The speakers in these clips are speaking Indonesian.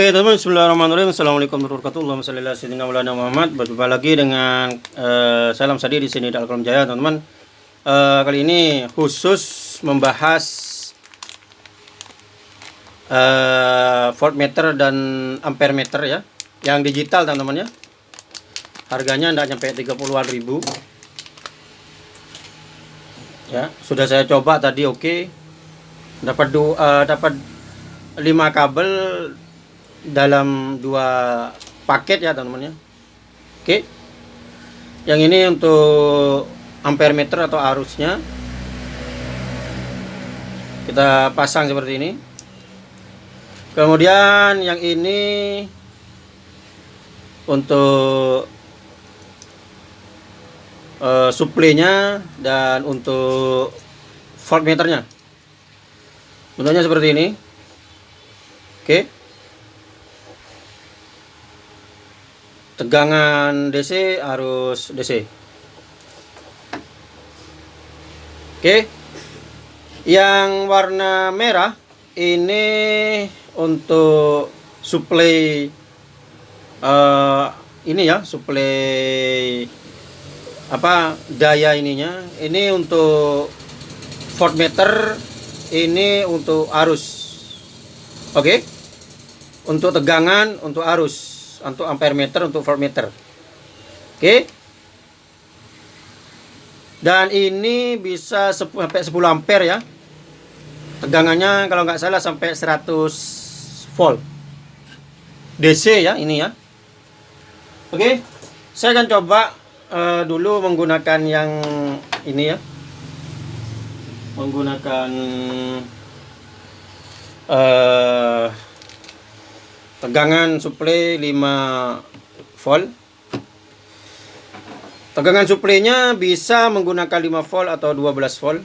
Oke teman-teman Bismillahirrahmanirrahim. Assalamualaikum warahmatullahi wabarakatuh. Muhammad. Berjumpa lagi dengan uh, Salam Sadi di sini di Alkalam Jaya teman-teman. Uh, Kali ini khusus membahas uh, Voltmeter dan Ampere meter ya. Yang digital teman-teman ya. Harganya tidak sampai 30-an ribu. Ya sudah saya coba tadi oke. Okay. Dapat uh, dapat 5 kabel dalam dua paket ya teman-teman ya. Oke. Yang ini untuk ampere meter atau arusnya. Kita pasang seperti ini. Kemudian yang ini untuk uh, suplainya dan untuk voltmeternya. Bentuknya seperti ini. Oke tegangan DC harus DC oke. Yang warna merah ini untuk supply uh, ini ya supply apa daya ininya. Ini untuk voltmeter ini untuk arus. Oke. Untuk tegangan untuk arus untuk ampere meter untuk voltmeter oke? Dan ini bisa sampai 10 ampere ya. Tegangannya kalau nggak salah sampai 100 volt. DC ya ini ya. Oke? Saya akan coba uh, dulu menggunakan yang ini ya. Menggunakan uh, tegangan suplai 5 volt. Tegangan suplainya bisa menggunakan 5 volt atau 12 volt.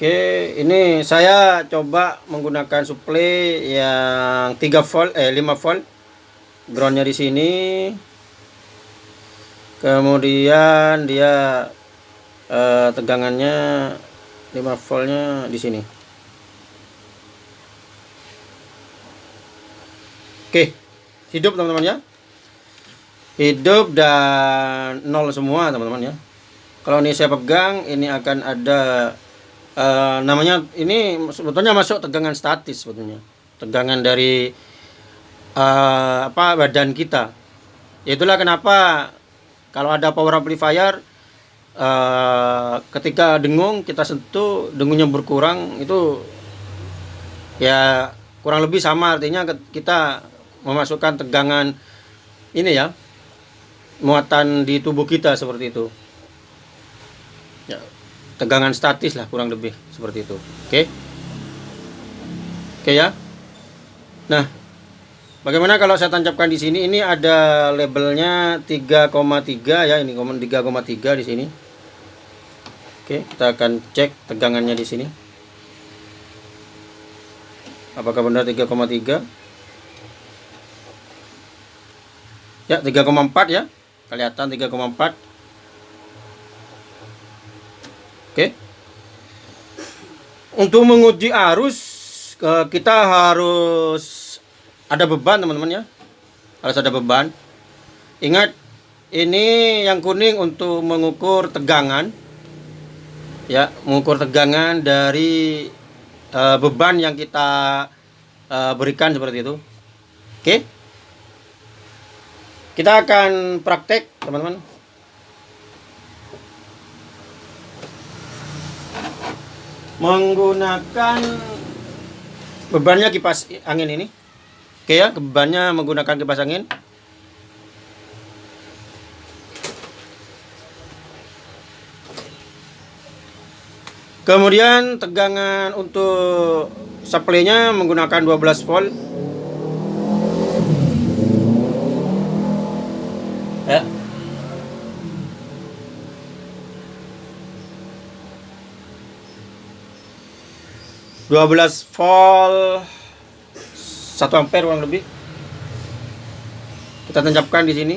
Oke ini saya coba menggunakan suplai yang 3 volt eh 5 volt. Groundnya di sini. Kemudian dia eh, tegangannya 5 voltnya di sini Oke, hidup teman-teman ya. Hidup dan nol semua teman-teman ya. Kalau ini saya pegang, ini akan ada uh, namanya ini sebetulnya masuk tegangan statis sebetulnya. Tegangan dari uh, apa badan kita. Itulah kenapa kalau ada power amplifier uh, ketika dengung kita sentuh dengungnya berkurang itu ya kurang lebih sama artinya kita memasukkan tegangan ini ya muatan di tubuh kita seperti itu. Ya, tegangan statis lah kurang lebih seperti itu. Oke? Oke ya? Nah bagaimana kalau saya tancapkan di sini? Ini ada labelnya 3,3 ya ini 3,3 di sini. Oke kita akan cek tegangannya di sini. Apakah benar 3,3 Ya, 3,4 ya. Kelihatan 3,4. Oke. Untuk menguji arus kita harus ada beban teman-teman ya. Harus ada beban. Ingat ini yang kuning untuk mengukur tegangan. Ya, mengukur tegangan dari uh, beban yang kita uh, berikan seperti itu. Oke. Okay? Kita akan praktek, teman-teman. Menggunakan bebannya kipas angin ini. Oke ya, bebannya menggunakan kipas angin. Kemudian tegangan untuk supply-nya menggunakan 12 volt. 12 volt. 1 ampere kurang lebih. Kita tancapkan di sini.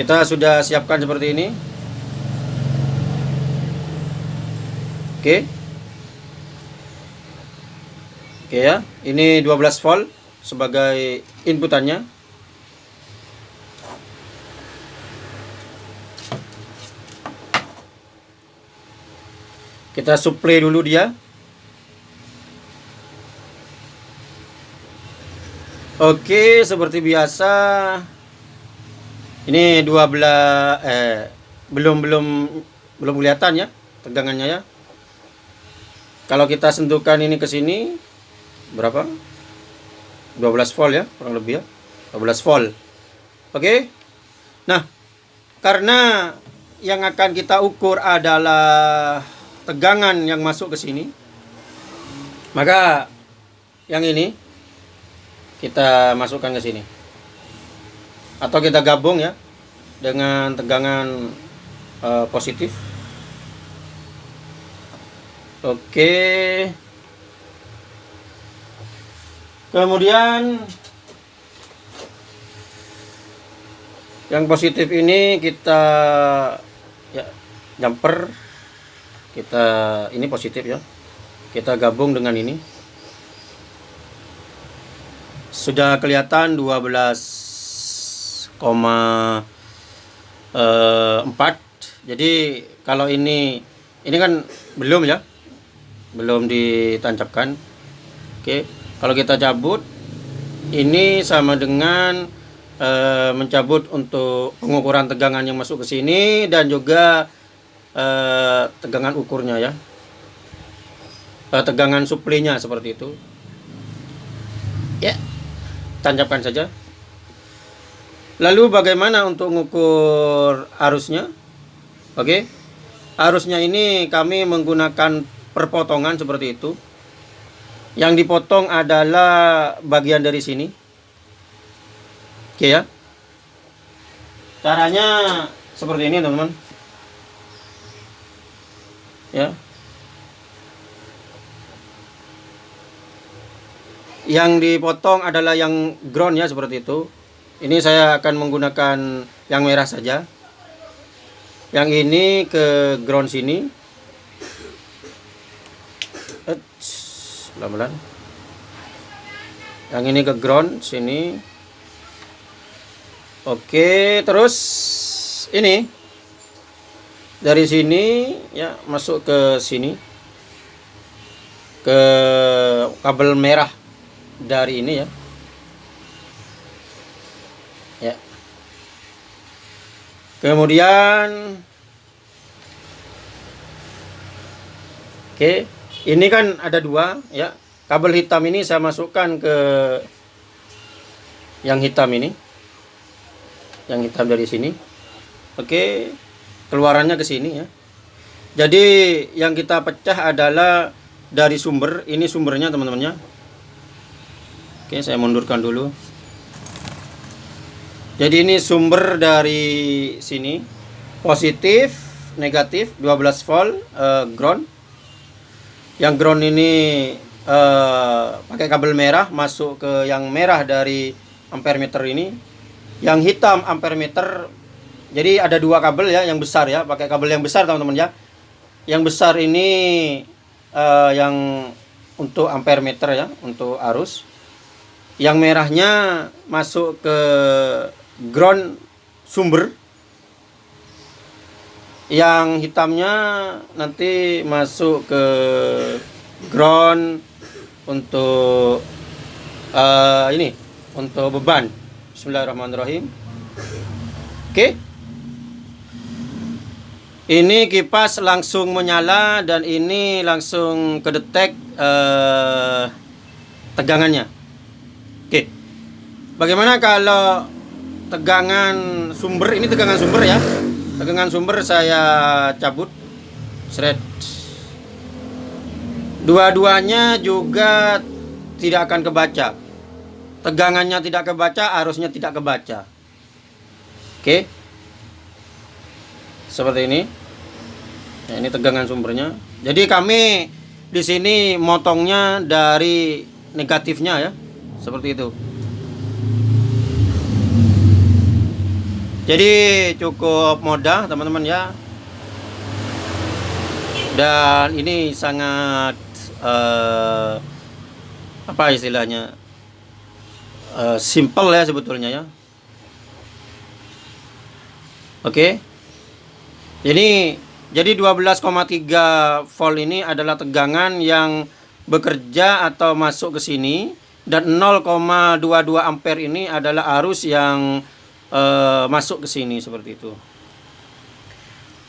Kita sudah siapkan seperti ini. Oke. Oke ya, ini 12 volt sebagai inputannya. Kita supply dulu dia. Oke, seperti biasa. Ini 12 eh belum belum belum kelihatan ya tegangannya ya. Kalau kita sentuhkan ini ke sini berapa? 12 volt ya, kurang lebih ya. 12 volt. Oke. Nah, karena yang akan kita ukur adalah tegangan yang masuk ke sini. Maka yang ini kita masukkan ke sini. Atau kita gabung ya dengan tegangan uh, positif. Oke. Kemudian yang positif ini kita ya jumper kita ini positif ya. Kita gabung dengan ini. Sudah kelihatan 12,4 jadi kalau ini ini kan belum ya. Belum ditancapkan. Oke kalau kita cabut ini sama dengan e, mencabut untuk pengukuran tegangan yang masuk ke sini dan juga eh, tegangan ukurnya ya. Eh, tegangan suplainya seperti itu. Ya. Tancapkan saja. Lalu bagaimana untuk mengukur arusnya? Oke. Arusnya ini kami menggunakan perpotongan seperti itu. Yang dipotong adalah bagian dari sini. Oke ya. Caranya seperti ini teman-teman ya. Yang dipotong adalah yang ground ya seperti itu. Ini saya akan menggunakan yang merah saja. Yang ini ke ground sini. Pelan-pelan. Yang ini ke ground sini. Oke terus ini dari sini ya masuk ke sini. Ke kabel merah dari ini ya. Ya. Kemudian oke ini kan ada dua ya. Kabel hitam ini saya masukkan ke yang hitam ini. Yang hitam dari sini. Oke keluarannya ke sini ya. Jadi yang kita pecah adalah dari sumber, ini sumbernya teman-temannya. Oke, saya mundurkan dulu. Jadi ini sumber dari sini. Positif, negatif, 12 volt uh, ground. Yang ground ini uh, pakai kabel merah masuk ke yang merah dari ampere meter ini. Yang hitam ampere meter jadi ada dua kabel ya yang besar ya, pakai kabel yang besar teman-teman ya. Yang besar ini uh, yang untuk ampere meter ya, untuk arus. Yang merahnya masuk ke ground sumber. Yang hitamnya nanti masuk ke ground untuk uh, ini untuk beban. Bismillahirrahmanirrahim. Oke. Okay. Ini kipas langsung menyala dan ini langsung kedetek uh, tegangannya. Oke. Bagaimana kalau tegangan sumber ini tegangan sumber ya? Tegangan sumber saya cabut. Shred. Dua-duanya juga tidak akan kebaca. Tegangannya tidak kebaca, arusnya tidak kebaca. Oke seperti ini. Ya, ini tegangan sumbernya. Jadi kami di sini motongnya dari negatifnya ya. Seperti itu. Jadi cukup mudah teman-teman ya. Dan ini sangat uh, apa istilahnya? Uh, simple ya sebetulnya ya. Oke jadi jadi 12,3 volt ini adalah tegangan yang bekerja atau masuk ke sini dan 0,22 ampere ini adalah arus yang uh, masuk ke sini seperti itu.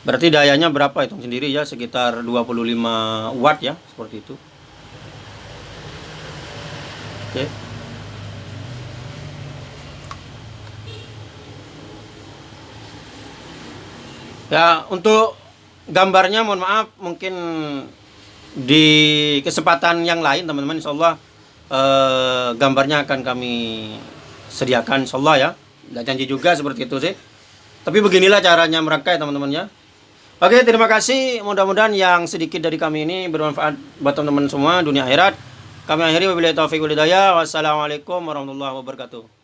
Berarti dayanya berapa hitung sendiri ya sekitar 25 watt ya seperti itu. Oke. Ya, untuk gambarnya mohon maaf mungkin di kesempatan yang lain teman-teman insyaallah eh, gambarnya akan kami sediakan insyaallah ya. Tidak janji juga seperti itu sih. Tapi beginilah caranya merangkai teman-teman ya. Oke, terima kasih. Mudah-mudahan yang sedikit dari kami ini bermanfaat buat teman-teman semua dunia akhirat. Kami akhiri wabillahi taufiq walhidayah. Wassalamualaikum warahmatullahi wabarakatuh.